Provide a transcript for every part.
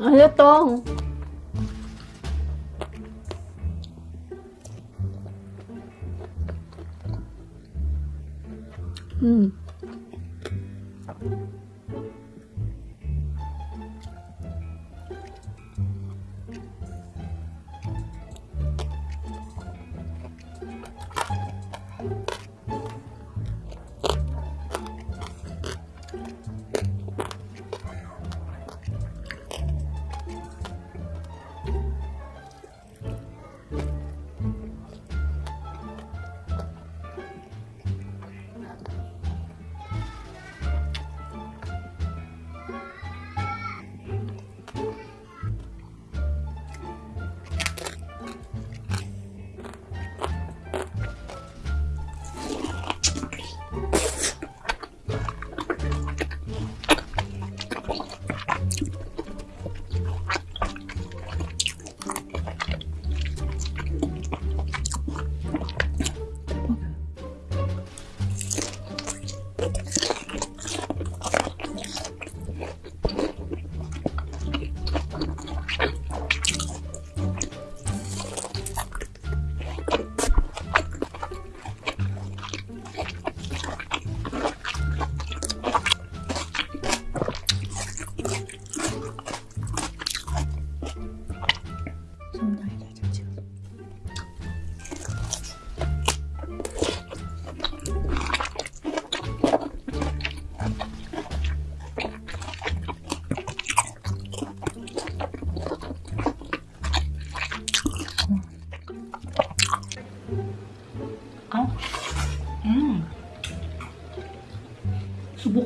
알렸다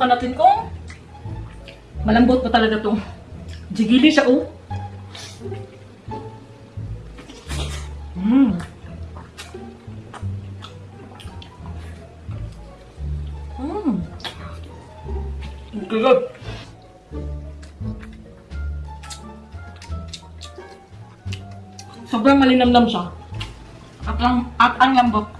Subukan natin kung malambot ba talaga to. Jigili siya, oh. Mm. Mm. Good. Sobrang malinamnam siya. At ang, at ang lambot.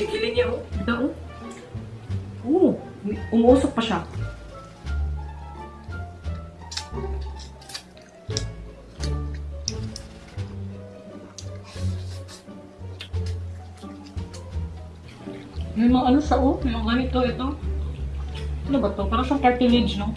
Ang jigili niya, oh. Ito, oh. Oo, umuusok pa siya. May mga ano sa oh, may mga ganito, ito. Ano ba to? Parang siyang cartilage, no?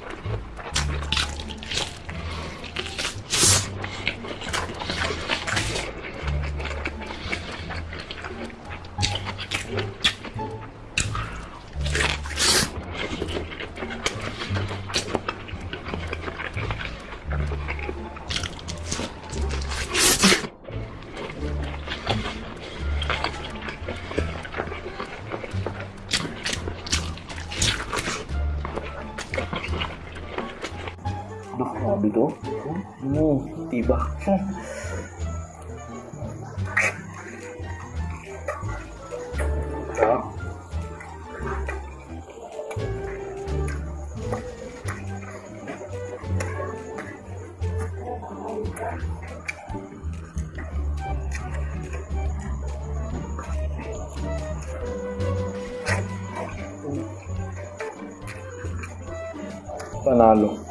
tiba. Sarap. Panalo.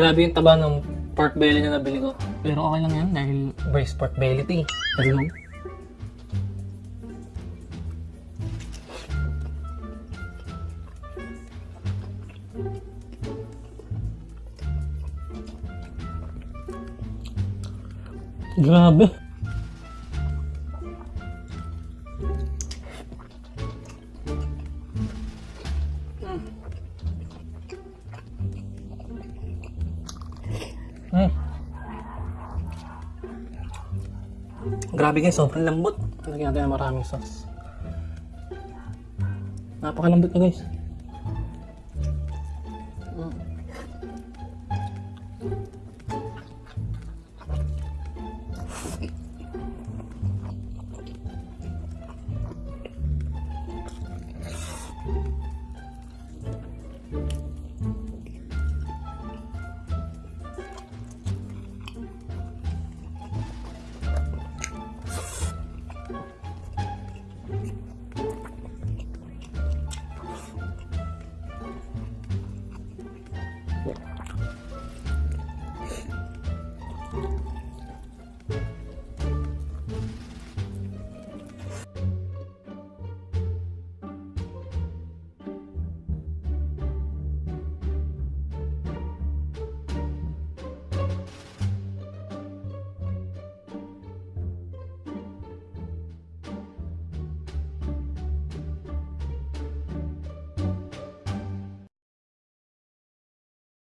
Grabe yung taba ng pork belly na nabili ko. Pero okay lang yan dahil braised pork belly ito eh. Kasi lang. Grabe. Grabe guys, sobrang lambot. Lagyan natin ng maraming sauce. Napakalambot na guys.